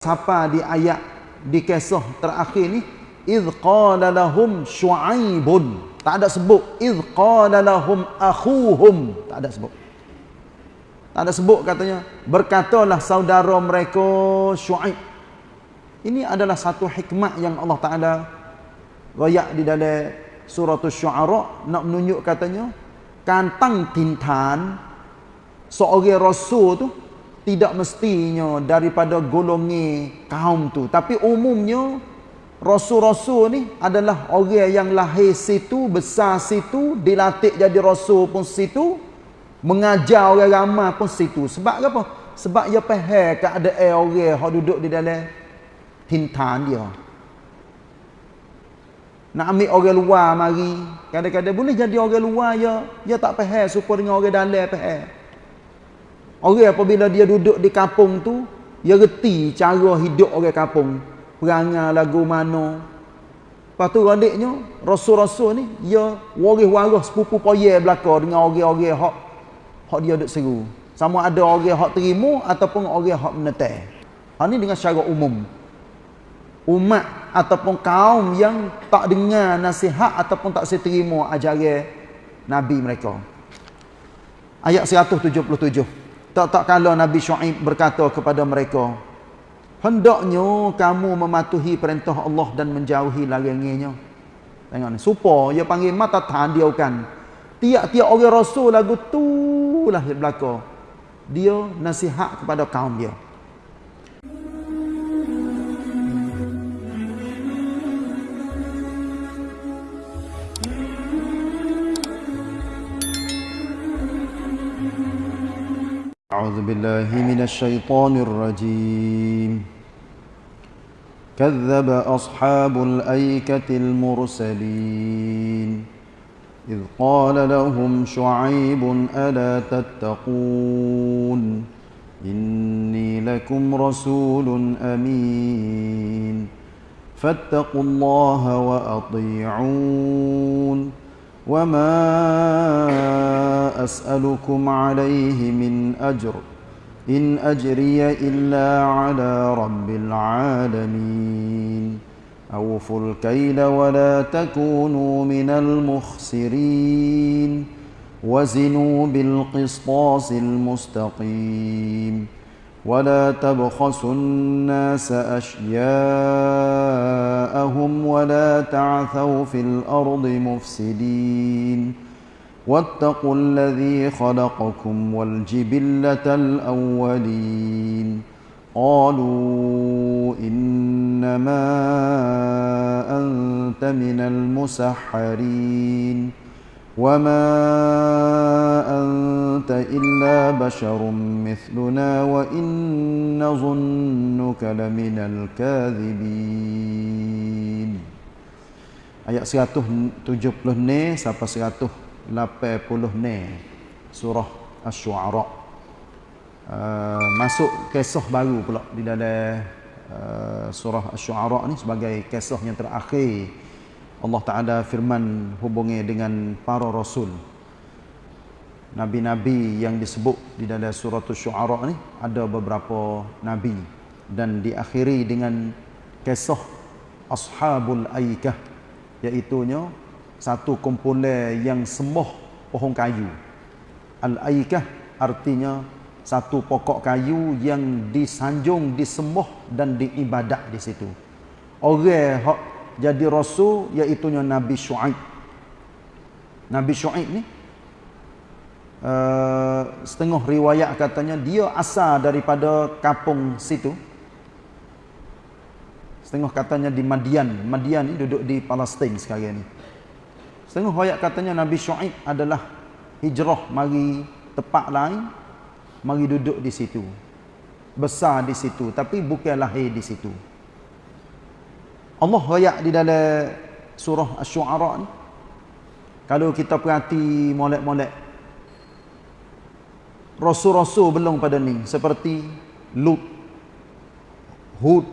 siapa di ayat di kisah terakhir ni id qala lahum syuaibun tak ada sebut id qala lahum akhuhum. Tak ada sebut. Tak ada sebut katanya berkatalah saudara mereka syuaib ini adalah satu hikmah yang Allah Taala royak di dalam surah syuara nak menunjuk katanya kantang tintan seorang rasul tu tidak mestinya daripada golongi kaum tu. Tapi umumnya rasul-rasul ni adalah orang yang lahir situ besar situ dilatih jadi rasul pun situ mengajar orang ramai pun situ. Sebab apa? Sebab dia faham keadaan orang yang duduk di dalam hintan dia. Nak ambil orang luar mari. Kadang-kadang boleh jadi orang luar ya dia tak faham supaya dengan orang dalam faham Orang apabila dia duduk di kampung tu, dia reti cara hidup orang kampung. Perangai lagu mana. Lepas tu radiknya, rasul-rasul ni, dia waris-waris sepupu poye belakang dengan orang-orang hak, hak dia duduk seru. Sama ada orang hak terima ataupun orang hak menetai. Hal ni dengan secara umum. Umat ataupun kaum yang tak dengar nasihat ataupun tak seterima ajaran Nabi mereka. Ayat 177. Tak-tak kalau Nabi Shu'aib berkata kepada mereka, hendaknya kamu mematuhi perintah Allah dan menjauhi larangannya. Tengok ni, supaya dia panggil mata tahan dia kan. Tiap-tiap orang rasul lagu tu lah belaka. Dia nasihat kepada kaum dia. أعوذ بالله من الشيطان الرجيم. كذب أصحاب الأيكة المرسلين. إذ قال لهم شعيب ألا تتقون؟ إني لكم رسول أمين. فاتقوا الله وأطيعون. وما أسألكم عليه من أجر إن أجري إلا على رب العالمين. أوفوا الكيل ولا تكونوا من المخسرين. وزنوا بالقسطاس المستقيم. ولا تبخسوا الناس أشياءهم ولا تعثوا في الأرض مفسدين. واتقوا الذي خلقكم والجبلة الأولين قالوا إنما أنت من المسحرين وما أنت إلا بشر مثلنا وإن ظنك لمن الكاذبين Ayat 170 ني sampai 89 surah asy-syu'ara. Uh, masuk kisah baru pula di dalam uh, surah asy-syu'ara ni sebagai kisah yang terakhir Allah Taala firman hubungi dengan para rasul. Nabi-nabi yang disebut di dalam surah asy-syu'ara ni ada beberapa nabi dan diakhiri dengan kisah ashabul aikah iaitu satu kumpulan yang sembah pohon kayu Al-Aikah artinya satu pokok kayu yang disanjung, disembah dan diibadat di situ orang jadi rasul iaitu Nabi Shu'aib. Nabi Shu'aib ni uh, setengah riwayat katanya dia asal daripada kampung situ. Setengah katanya di Madian. Madian ni duduk di Palestin sekarang ni. Setengah riwayat katanya Nabi Shu'aib adalah hijrah mari tempat lain, mari duduk di situ. Besar di situ tapi bukan lahir di situ. Allah rayak di dalam surah Asy-Syu'ara ni kalau kita perhati molek-molek rasul-rasul belum pada ni seperti Lut Hud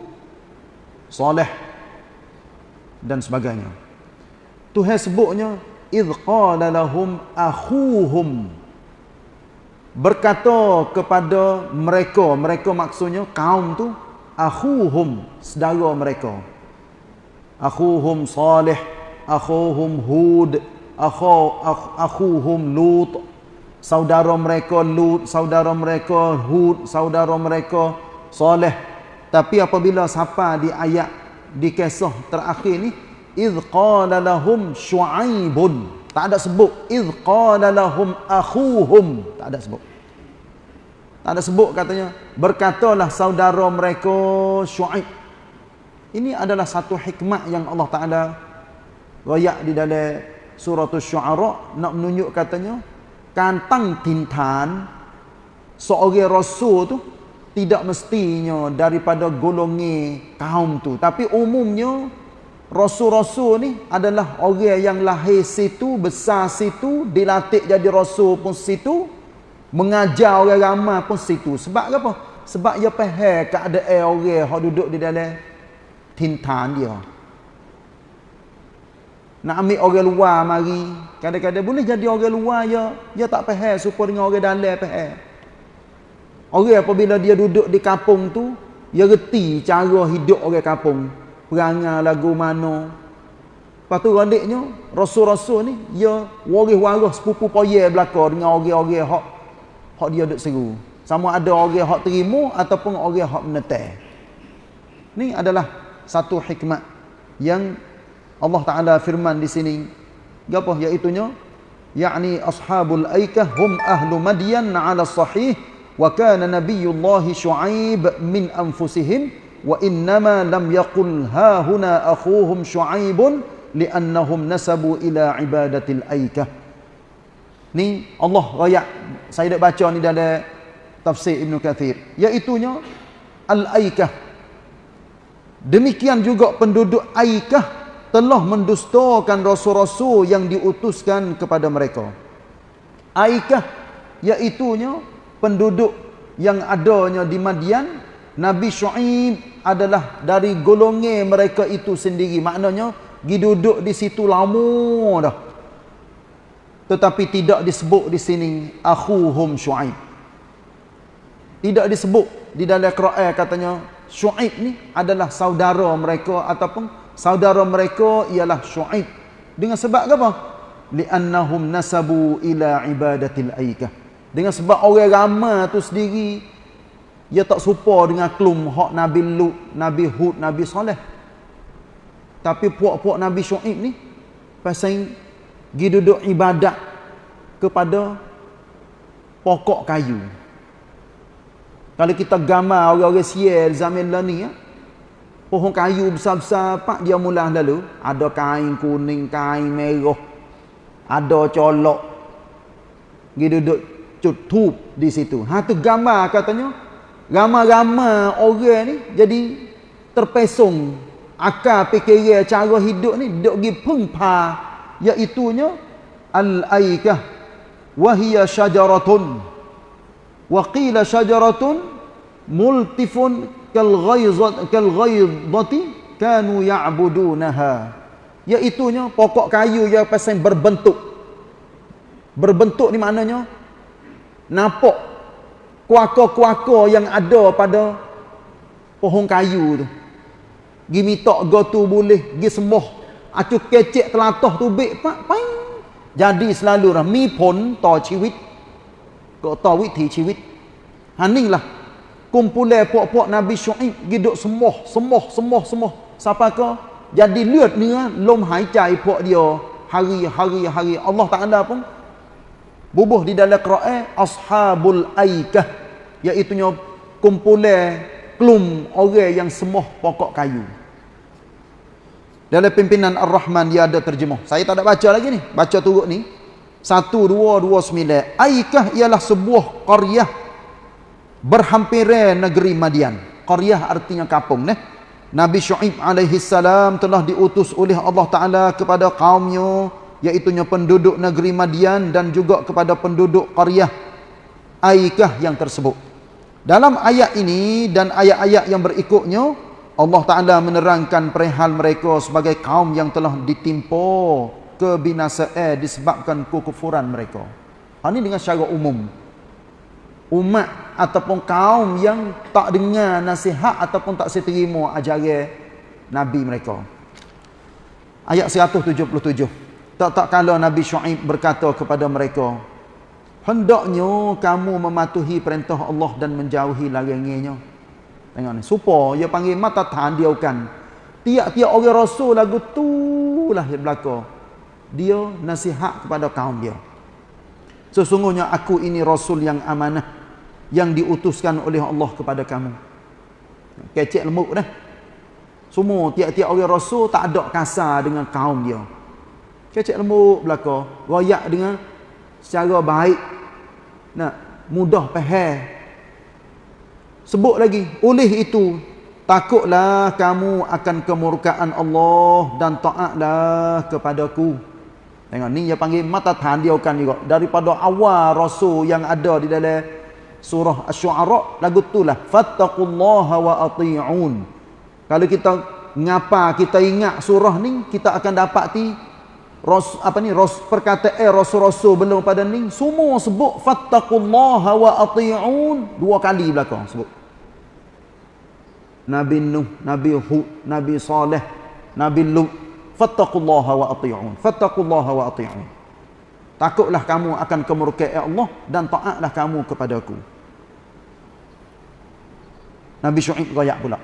Saleh dan sebagainya Tuhan sebutnya idh qala lahum akhuhum. Berkata kepada mereka mereka maksudnya kaum tu akhuhum saudara mereka. Akhuhum salih akhuhum hud akhu akhuhum lut saudara mereka lut saudara mereka hud saudara mereka salih tapi apabila sampai di ayat di kisah terakhir ni iz qala lahum syuaibun tak ada sebut. iz qala lahum akhuhum tak ada sebut. Tak ada sebut katanya. Berkatalah saudara mereka syuaib ini adalah satu hikmah yang Allah Taala royak di dalam surah Asy-Syu'ara nak menunjuk katanya kantang tintan seorang rasul tu tidak mestinya daripada golongan kaum tu. Tapi umumnya rasul-rasul ni adalah orang yang lahir situ besar situ dilatih jadi rasul pun situ mengajar orang ramai pun situ sebab apa sebab dia faham keadaan orang yang duduk di dalam tintan dia. Nak ambil orang luar mari, kadang-kadang boleh jadi orang luar ya, dia tak faham supaya dengan orang dalam faham. Orang apabila dia duduk di kampung tu, dia reti cara hidup orang kampung. Perangai lagu mana. Lepas tu randiknya, rasul-rasul ni, dia waris-waris sepupu poye belakang dengan orang-orang hak hak dia duduk seru. Sama ada orang hak terima ataupun orang hak menetai. Ni adalah satu hikmah yang Allah Taala firman di sini apa iaitu nya yakni ashabul aikah hum ahlu madyan ala sahih wa kana nabiyullah syuaib min anfusihim lam yaqul ha huna akhuhum syuaib li'annahum nasabu ila ibadatil aikah ni Allah raya saya dah baca ni dalam tafsir Ibn Kathir. Iaitu nya al aikah Demikian juga penduduk Aikah telah mendustakan rasul-rasul yang diutuskan kepada mereka. Aikah iaitunya penduduk yang adanya di Madian, Nabi Syuaib adalah dari golongan mereka itu sendiri. Maknanya duduk di situ lama dah. Tetapi tidak disebut di sini akhuhum Syuaib. Tidak disebut di dalam Quran katanya Syuaib ni adalah saudara mereka ataupun saudara mereka ialah Syuaib. Dengan sebab apa? Li'annahum nasabu ila ibadatil aikah. Dengan sebab orang ramai tu sendiri dia tak serupa dengan klum hak Nabi Lut, Nabi Hud, Nabi Saleh. Tapi puak-puak Nabi Syuaib ni pasal pergi duduk ibadat kepada pokok kayu. Kalau kita gambar orang-orang sial zaman lah ni ya. Pohon kayu besar-besar pak dia mula lalu, ada kain kuning, kain merah. Ada colok. Dia duduk cutup di situ. Ha tu gambar katanya. Gambar-gambar orang ni jadi terpesong akal fikiran cara hidup ni. Duk gi pengpa iaitu nya al-aikah wa hiya syajaratun. Wa qila syajaratun multifun kal ghaizat kal ghaidati kanu ya'budunaha. Iaitu nya pokok kayu yang pasal berbentuk. Berbentuk ni maknanya nampak kuaka-kuaka yang ada pada pohon kayu tu. Gi mitok go tu boleh, gi semoh. Acu kecek telatah tu bek pak pain. Jadi selalu lah mi pon to chiwit. Ko to witi chiwit. Haninglah. Kumpulan puak-puak Nabi Syuaib gi dok semoh, semoh, semoh, semoh. Siapa ke? Jadi lewat ni ah, lom hai cai puak dia hari-hari-hari Allah tak ada pun bubuh di dalam Quran ashabul aikah iaitu kumpulan klum orang yang semoh pokok kayu dalam pimpinan Ar-Rahman dia ada terjemah saya tak ada baca lagi ni baca turut ni satu dua dua sembilan. Aikah ialah sebuah qaryah berhampiran negeri Madian. Qaryah artinya kampung. Ne? Nabi Shu'ib alaihi salam telah diutus oleh Allah Ta'ala kepada kaumnya iaitunya penduduk negeri Madian dan juga kepada penduduk qaryah Aikah yang tersebut. Dalam ayat ini dan ayat-ayat yang berikutnya Allah Ta'ala menerangkan perihal mereka sebagai kaum yang telah ditimpa kebinasaan disebabkan kekufuran mereka. Ha, ini dengan secara umum. umat ataupun kaum yang tak dengar nasihat ataupun tak seterima ajaran nabi mereka ayat 177 tak tak kala nabi syuaib berkata kepada mereka hendaknya kamu mematuhi perintah Allah dan menjauhi larangannya tengok ni supaya dia panggil mata tandiaukan tiap-tiap orang rasul lagu tu lah yang berlaku dia nasihat kepada kaum dia Sesungguhnya aku ini rasul yang amanah yang diutuskan oleh Allah kepada kamu. Kecek lemuk dah. Semua tiap-tiap orang rasul tak ada kasar dengan kaum dia. Kecek lemuk belaka, royak dengan secara baik. Nak mudah faham. Sebut lagi, oleh itu takutlah kamu akan kemurkaan Allah dan taatlah kepadaku. Tengok ni dia panggil mata tandiaukan juga daripada awal rasul yang ada di dalam surah asy-syu'ara lagu itulah fattaqullaha wa ati'un. Kalau kita ngapa kita ingat surah ni kita akan dapati ros apa ni ros perkataan eh, rasul-rasul belum pada ni semua sebut fattaqullaha wa ati'un. Dua kali belakang sebut. Nabi Nuh, Nabi Hud, Nabi Saleh, Nabi Lut fattaqullaha wa ati'un. Fattaqullaha wa ati'un. Takutlah kamu akan kemurkaan Allah dan taatlah kamu kepadaku Nabi Syuaib royak pula.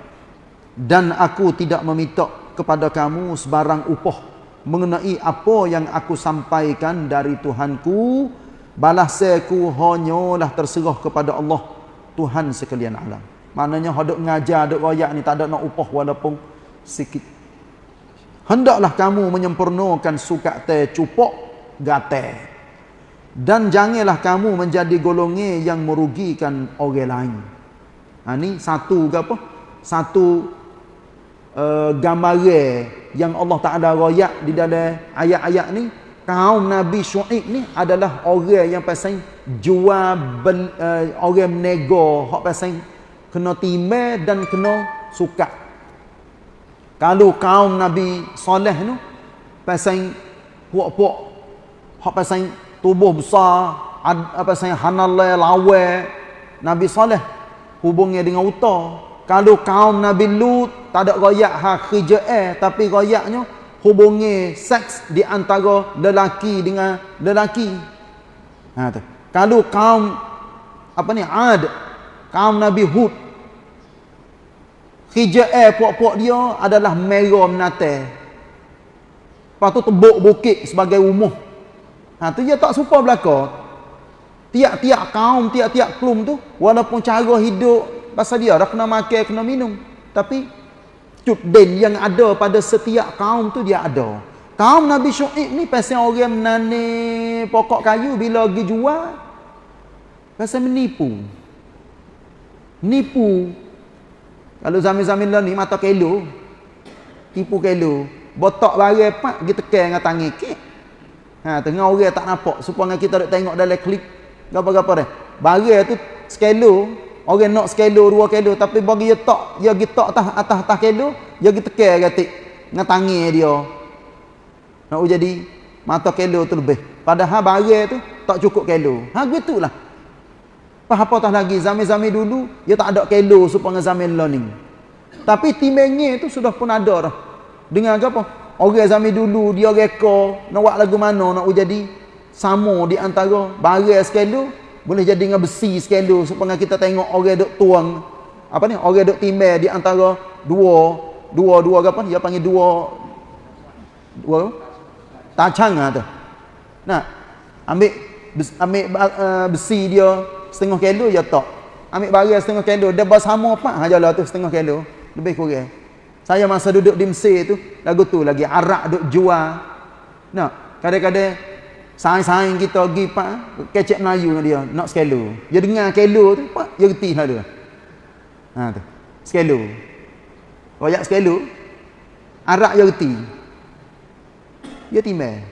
Dan aku tidak meminta kepada kamu sebarang upah mengenai apa yang aku sampaikan dari Tuhanku balasaku hanyalah terserah kepada Allah Tuhan sekalian alam maknanya hendak ngajar hendak royak ni tak ada nak upah walaupun sikit Hendaklah kamu menyempurnakan sukat teh cupok gate. Dan janganlah kamu menjadi golongan yang merugikan orang lain. Ha, ni satu ke apa? Satu uh, gambaran yang Allah Ta'ala royak di dalam ayat-ayat ni. Kaum Nabi Shu'ib ni adalah orang yang pasang jual bel, uh, orang menego. Hak pasang kena timah dan kena sukat. Kalau kaum Nabi Saleh tu pasang puak-puak hak pasang tubuh besar apa pasang hanalai lawe Nabi Saleh hubungnya dengan uta. Kalau kaum Nabi Lut tak ada royak ha khija'ah tapi royaknya hubungi seks di antara lelaki dengan lelaki. Ha tu. Kalau kaum apa ni Ad kaum Nabi Hud Hija'ah puak-puak dia adalah merah menate. Lepas tu tebuk bukit sebagai umuh. Ha, tu dia tak suka belaka. Tiap-tiap kaum, tiap-tiap kelum tu, walaupun cara hidup, pasal dia dah kena makan, kena minum. Tapi, cutden yang ada pada setiap kaum tu dia ada. Kaum Nabi Syu'ib ni pasal orang menani pokok kayu bila pergi jual. Pasal menipu. Nipu kalau zaman-zaman lah ni mata kelo. Tipu kelo. Botak barang pak kita tekan dengan tangan kek. Ha tengah orang tak nampak supaya kita nak tengok dalam klip gapo-gapo dah. Barang tu skelo, orang nak skelo 2 kilo tapi bagi dia tak, dia pergi tak atas atas atas kilo, dia pergi tekan gatik dengan tangan dia. Nak jadi mata kilo tu lebih. Padahal barang tu tak cukup kilo. Ha gitulah. Apa tah lagi zaman-zaman dulu dia tak ada kelo supaya zaman learning. Tapi timengnya tu sudah pun ada dah. Dengan apa? Orang zaman dulu dia reka nak buat lagu mana nak jadi sama di antara barang skelo boleh jadi dengan besi skelo supaya kita tengok orang duk tuang apa ni orang duk timbang di antara dua dua dua apa dia panggil dua dua tacang ah tu. Nah, ambil ambil uh, besi dia setengah kilo je tak. Ambil barang setengah kilo, dia bersama apa hajalah tu setengah kilo. Lebih kurang. Saya masa duduk di Mesir tu, lagu tu lagi arak duk jual. Nak, kadang-kadang saing-saing kita pergi pak kecek Melayu dengan dia, nak sekilo. Dia dengar kilo tu, pak, dia reti lah dia. Ha tu. Sekilo. Royak sekilo. Arak dia reti. Dia timbang.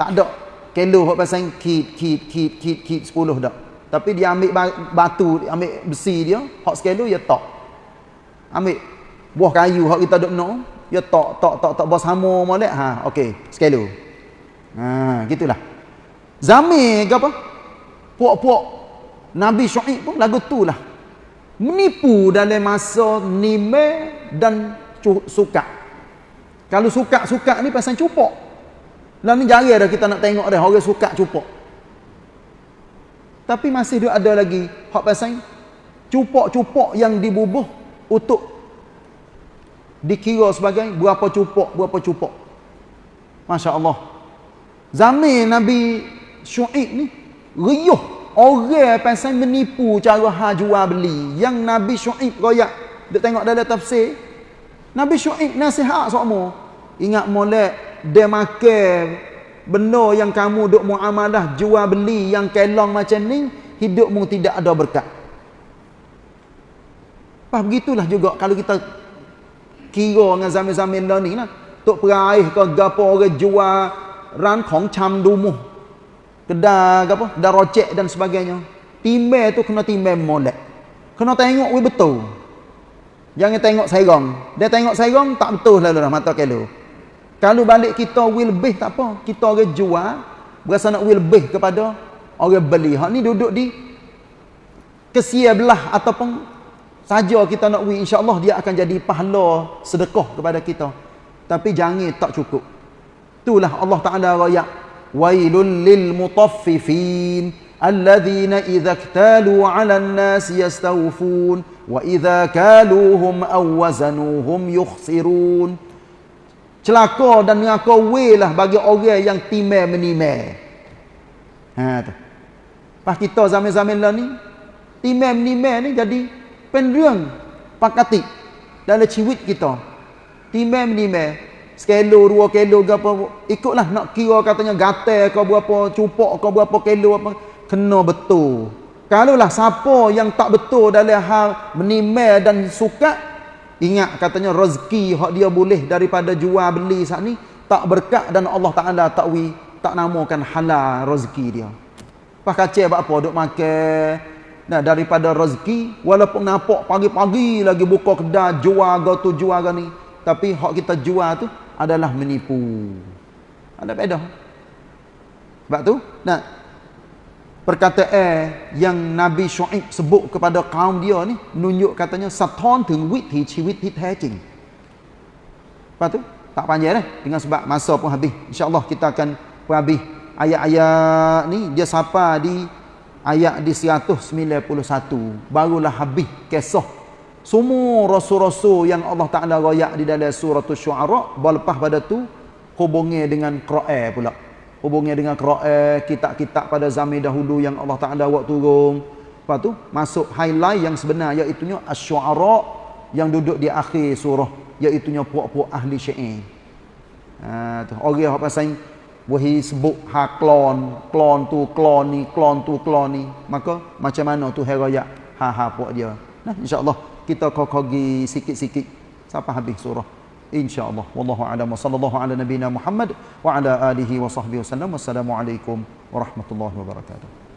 Tak ada kilo hok pasang kit kit kit kit kit 10 dak. Tapi dia ambil batu, ambil besi dia, hot skelo dia tok. Ambil buah kayu hak kita duk nak, dia tok tok tok tok bos hamo molek. Ha, okey, skelo. Ha, gitulah. Zami ke apa? Puak-puak Nabi Syuaib pun lagu tu lah. Menipu dalam masa nime dan suka. Kalau suka-suka ni pasal cupok. Lah ni jarang dah kita nak tengok dah orang suka cupok. Tapi masih ada lagi hak pasal cupok-cupok yang dibubuh untuk dikira sebagai berapa cupok, berapa cupok. Masya Allah. Zaman Nabi Syuib ni, riuh orang pasal menipu cara ha jual beli. Yang Nabi Syuib royak, dia tengok dalam tafsir, Nabi Syuib nasihat semua. Ingat molek, dia makan benda yang kamu duk muamalah jual beli yang kelong macam ni, hidupmu tidak ada berkat. Pas begitulah juga kalau kita kira dengan dah ni lah. Tok peraih ke gapo orang jual ran kong cham dumuh. Kedai apa? Kedai rocek dan sebagainya. Timbel tu kena timbel molek. Kena tengok we betul. Jangan tengok sairong. Dia tengok sairong tak betul lalu dah mata kelo. Kalau balik kita will lebih tak apa. Kita orang jual berasa nak will lebih kepada orang beli. Hak ni duduk di kesia belah ataupun saja kita nak wi insya-Allah dia akan jadi pahala sedekah kepada kita tapi jangan tak cukup itulah Allah taala raya. Wailul lil mutaffifin alladhina idza iktalu 'ala an-nas yastawfun wa idza kaluhum aw wazanuhum yukhsirun. Celaka dan neraka lah bagi orang yang timai menimai ha tu. Pas kita zaman-zaman lah ni timai menimai ni jadi penrung pakati dalam ciwit kita. Timbang menimbang sekilo dua kilo ke apa ikutlah nak kira katanya gatal ke berapa cupok ke berapa kilo apa kena betul. Kalau lah siapa yang tak betul dalam hal menimbang dan suka ingat katanya rezeki hak dia boleh daripada jual beli saat ni tak berkat dan Allah Taala tak wi tak namakan halal rezeki dia. Pas kacau apa duk makan? Nah, daripada rezeki walaupun nampak pagi-pagi lagi buka kedai jual ga jual ga ni, tapi hak kita jual tu adalah menipu. Ada beda. Sebab tu, nah perkataan yang Nabi Syuaib sebut kepada kaum dia ni nunjuk katanya saton teng wit hi chi wit hi the jing. Lepas tu, tak panjang dah dengan sebab masa pun habis. Insya-Allah kita akan habis ayat-ayat ni dia sapa di ayat di 191 barulah habis kisah semua rasul-rasul yang Allah Taala royak di dalam surah asy-syu'ara berlepas pada tu hubungnya dengan Quran pula. Hubungnya dengan Quran kitab-kitab pada zaman dahulu yang Allah Taala buat turun. Lepas tu masuk highlight yang sebenar iaitu asy-syu'ara yang duduk di akhir surah iaitu puak-puak ahli syair ha tu orang apa pasal wahi sebut ha klon klon tu klon ni klon tu klon ni. Maka macam mana tu heraya ha ha puak dia. Nah insyaallah kita kokogi sikit-sikit. Sampai habis surah? Insyaallah. Wallahu a'lam. Sallallahu ala nabina muhammad wa ala alihi wa sahbihi wasallam wassalamu alaikum warahmatullahi wabarakatuh